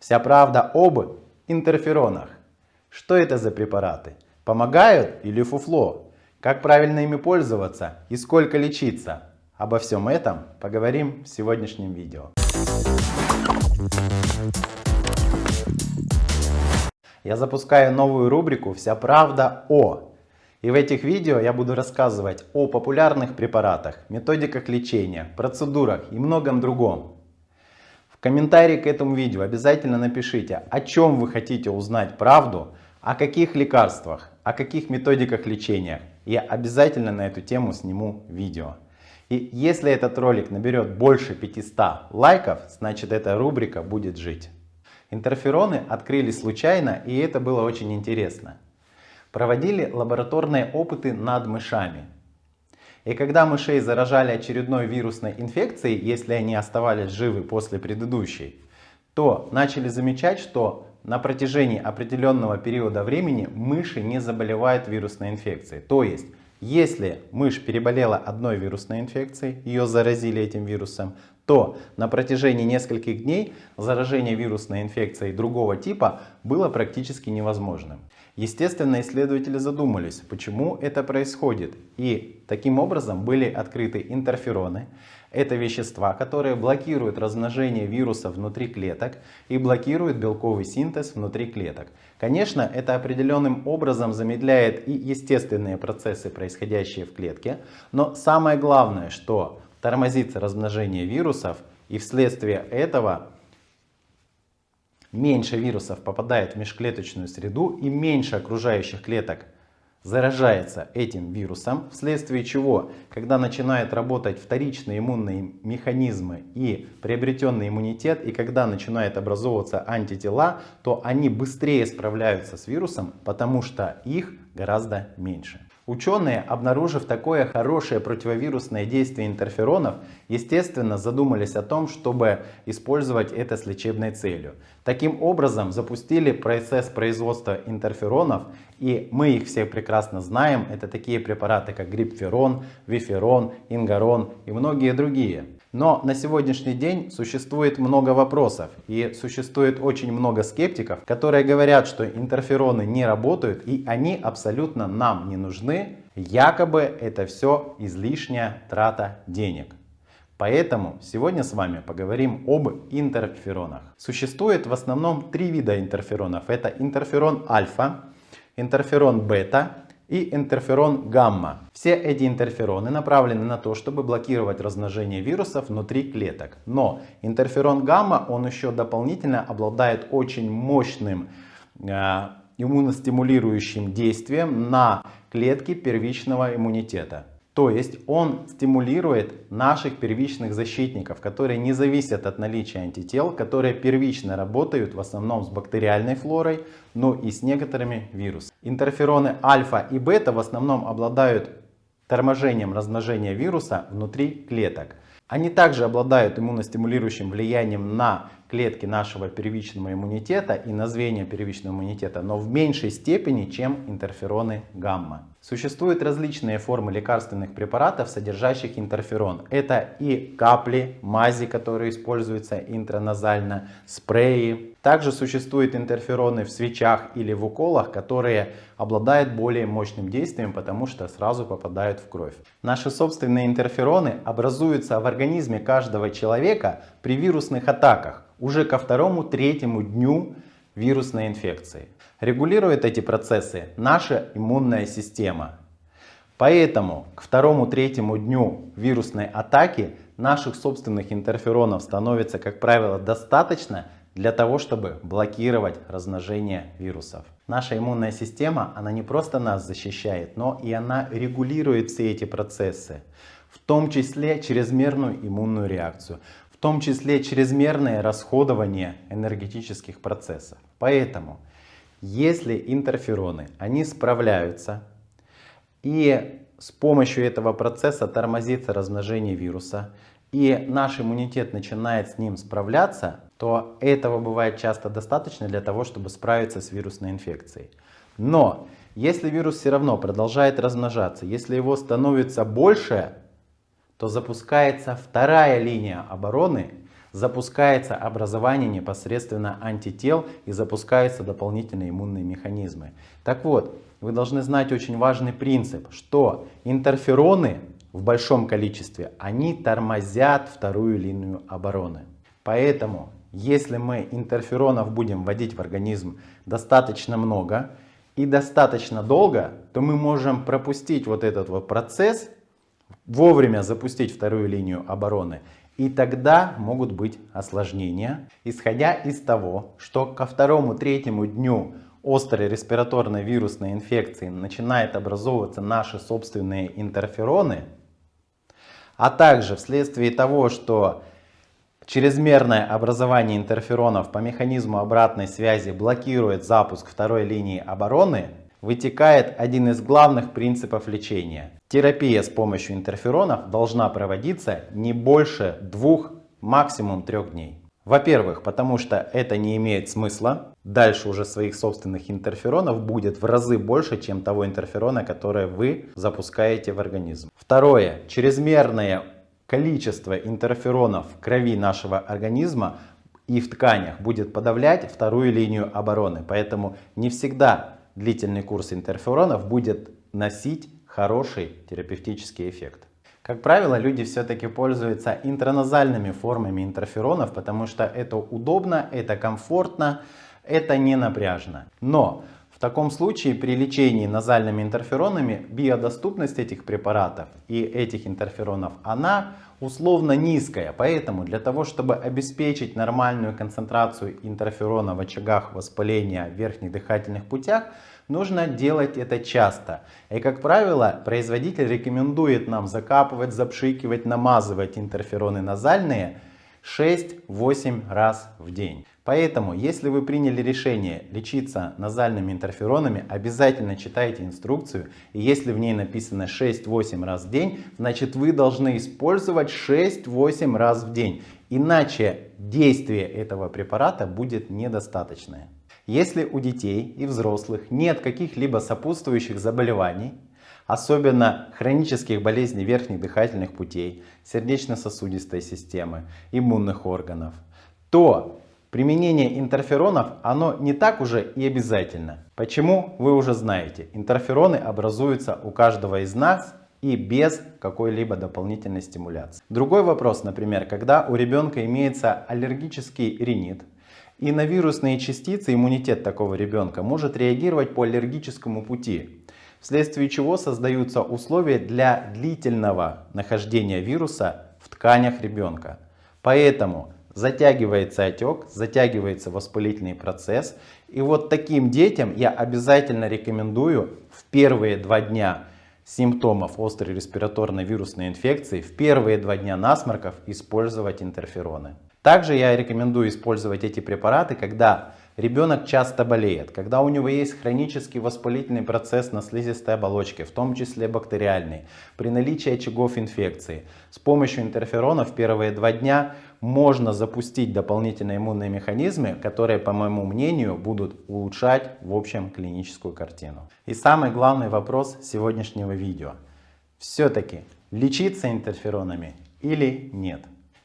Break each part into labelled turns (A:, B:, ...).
A: Вся правда об интерферонах. Что это за препараты? Помогают или фуфло? Как правильно ими пользоваться и сколько лечиться? Обо всем этом поговорим в сегодняшнем видео. Я запускаю новую рубрику «Вся правда о». И в этих видео я буду рассказывать о популярных препаратах, методиках лечения, процедурах и многом другом. Комментарии к этому видео обязательно напишите, о чем вы хотите узнать правду, о каких лекарствах, о каких методиках лечения. Я обязательно на эту тему сниму видео. И если этот ролик наберет больше 500 лайков, значит эта рубрика будет жить. Интерфероны открылись случайно и это было очень интересно проводили лабораторные опыты над мышами. И когда мышей заражали очередной вирусной инфекцией, если они оставались живы после предыдущей, то начали замечать, что на протяжении определенного периода времени мыши не заболевают вирусной инфекцией. То есть, если мышь переболела одной вирусной инфекцией, ее заразили этим вирусом, то на протяжении нескольких дней заражение вирусной инфекцией другого типа было практически невозможным. Естественно, исследователи задумались, почему это происходит. И таким образом были открыты интерфероны. Это вещества, которые блокируют размножение вируса внутри клеток и блокируют белковый синтез внутри клеток. Конечно, это определенным образом замедляет и естественные процессы, происходящие в клетке. Но самое главное, что тормозится размножение вирусов и вследствие этого меньше вирусов попадает в межклеточную среду и меньше окружающих клеток заражается этим вирусом, вследствие чего, когда начинают работать вторичные иммунные механизмы и приобретенный иммунитет, и когда начинают образовываться антитела, то они быстрее справляются с вирусом, потому что их гораздо меньше. Ученые, обнаружив такое хорошее противовирусное действие интерферонов, естественно задумались о том, чтобы использовать это с лечебной целью. Таким образом запустили процесс производства интерферонов, и мы их все прекрасно знаем. Это такие препараты, как грипферон, виферон, ингарон и многие другие. Но на сегодняшний день существует много вопросов и существует очень много скептиков, которые говорят, что интерфероны не работают и они абсолютно нам не нужны. Якобы это все излишняя трата денег. Поэтому сегодня с вами поговорим об интерферонах. Существует в основном три вида интерферонов. Это интерферон альфа, интерферон бета и интерферон гамма. Все эти интерфероны направлены на то, чтобы блокировать размножение вирусов внутри клеток. Но интерферон гамма, он еще дополнительно обладает очень мощным э, иммуностимулирующим действием на клетки первичного иммунитета. То есть он стимулирует наших первичных защитников, которые не зависят от наличия антител, которые первично работают в основном с бактериальной флорой, но и с некоторыми вирусами. Интерфероны альфа и бета в основном обладают торможением размножения вируса внутри клеток. Они также обладают иммуностимулирующим влиянием на клетки нашего первичного иммунитета и на звенья первичного иммунитета, но в меньшей степени, чем интерфероны гамма. Существуют различные формы лекарственных препаратов, содержащих интерферон. Это и капли, мази, которые используются интраназально, спреи. Также существуют интерфероны в свечах или в уколах, которые обладают более мощным действием, потому что сразу попадают в кровь. Наши собственные интерфероны образуются в организме каждого человека при вирусных атаках уже ко второму-третьему дню вирусной инфекции. Регулирует эти процессы наша иммунная система. Поэтому к второму-третьему дню вирусной атаки наших собственных интерферонов становится, как правило, достаточно для того, чтобы блокировать размножение вирусов. Наша иммунная система, она не просто нас защищает, но и она регулирует все эти процессы, в том числе чрезмерную иммунную реакцию том числе чрезмерное расходование энергетических процессов. Поэтому, если интерфероны, они справляются и с помощью этого процесса тормозится размножение вируса, и наш иммунитет начинает с ним справляться, то этого бывает часто достаточно для того, чтобы справиться с вирусной инфекцией. Но если вирус все равно продолжает размножаться, если его становится больше, то запускается вторая линия обороны, запускается образование непосредственно антител и запускаются дополнительные иммунные механизмы. Так вот, вы должны знать очень важный принцип, что интерфероны в большом количестве, они тормозят вторую линию обороны. Поэтому, если мы интерферонов будем вводить в организм достаточно много и достаточно долго, то мы можем пропустить вот этот вот процесс, вовремя запустить вторую линию обороны. И тогда могут быть осложнения, исходя из того, что ко второму-третьему дню острой респираторной вирусной инфекции начинают образовываться наши собственные интерфероны, а также вследствие того, что чрезмерное образование интерферонов по механизму обратной связи блокирует запуск второй линии обороны, вытекает один из главных принципов лечения. Терапия с помощью интерферонов должна проводиться не больше двух, максимум трех дней. Во-первых, потому что это не имеет смысла. Дальше уже своих собственных интерферонов будет в разы больше, чем того интерферона, который вы запускаете в организм. Второе. Чрезмерное количество интерферонов в крови нашего организма и в тканях будет подавлять вторую линию обороны. Поэтому не всегда длительный курс интерферонов будет носить хороший терапевтический эффект. Как правило, люди все-таки пользуются интраназальными формами интерферонов, потому что это удобно, это комфортно, это не напряжно. Но в таком случае при лечении назальными интерферонами биодоступность этих препаратов и этих интерферонов, она условно низкая. Поэтому для того, чтобы обеспечить нормальную концентрацию интерферона в очагах воспаления в верхних дыхательных путях, нужно делать это часто. И как правило, производитель рекомендует нам закапывать, запшикивать, намазывать интерфероны назальные 6-8 раз в день. Поэтому, если вы приняли решение лечиться назальными интерферонами, обязательно читайте инструкцию. И если в ней написано 6-8 раз в день, значит вы должны использовать 6-8 раз в день. Иначе действие этого препарата будет недостаточное. Если у детей и взрослых нет каких-либо сопутствующих заболеваний, особенно хронических болезней верхних дыхательных путей, сердечно-сосудистой системы, иммунных органов, то применение интерферонов оно не так уже и обязательно. Почему вы уже знаете, интерфероны образуются у каждого из нас и без какой-либо дополнительной стимуляции. Другой вопрос, например, когда у ребенка имеется аллергический ринит, и на вирусные частицы иммунитет такого ребенка может реагировать по аллергическому пути, вследствие чего создаются условия для длительного нахождения вируса в тканях ребенка. Поэтому затягивается отек, затягивается воспалительный процесс. И вот таким детям я обязательно рекомендую в первые два дня симптомов острой респираторной вирусной инфекции, в первые два дня насморков использовать интерфероны. Также я рекомендую использовать эти препараты, когда ребенок часто болеет, когда у него есть хронический воспалительный процесс на слизистой оболочке, в том числе бактериальный, при наличии очагов инфекции. С помощью интерферона в первые два дня можно запустить дополнительные иммунные механизмы, которые, по моему мнению, будут улучшать в общем клиническую картину. И самый главный вопрос сегодняшнего видео. Все-таки лечиться интерферонами или нет?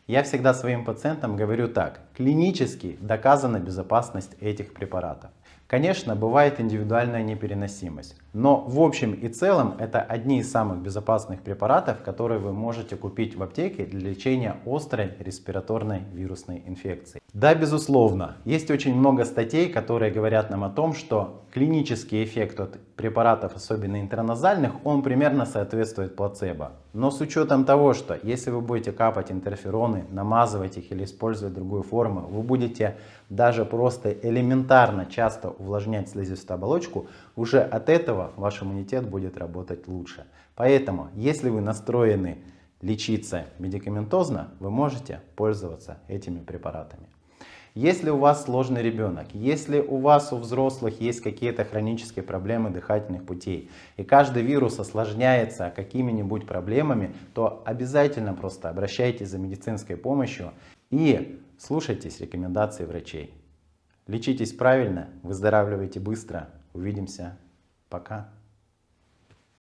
A: Я всегда своим пациентам говорю так. Клинически доказана безопасность этих препаратов. Конечно, бывает индивидуальная непереносимость, но в общем и целом это одни из самых безопасных препаратов, которые вы можете купить в аптеке для лечения острой респираторной вирусной инфекции. Да, безусловно, есть очень много статей, которые говорят нам о том, что клинический эффект от препаратов, особенно интерназальных, он примерно соответствует плацебо. Но с учетом того, что если вы будете капать интерфероны, намазывать их или использовать другую форму, вы будете даже просто элементарно часто увлажнять слизистую оболочку, уже от ваш иммунитет будет работать лучше. Поэтому, если вы настроены лечиться медикаментозно, вы можете пользоваться этими препаратами. Если у вас сложный ребенок, если у вас у взрослых есть какие-то хронические проблемы дыхательных путей, и каждый вирус осложняется какими-нибудь проблемами, то обязательно просто обращайтесь за медицинской помощью и слушайтесь рекомендаций врачей. Лечитесь правильно, выздоравливайте быстро. Увидимся. Пока.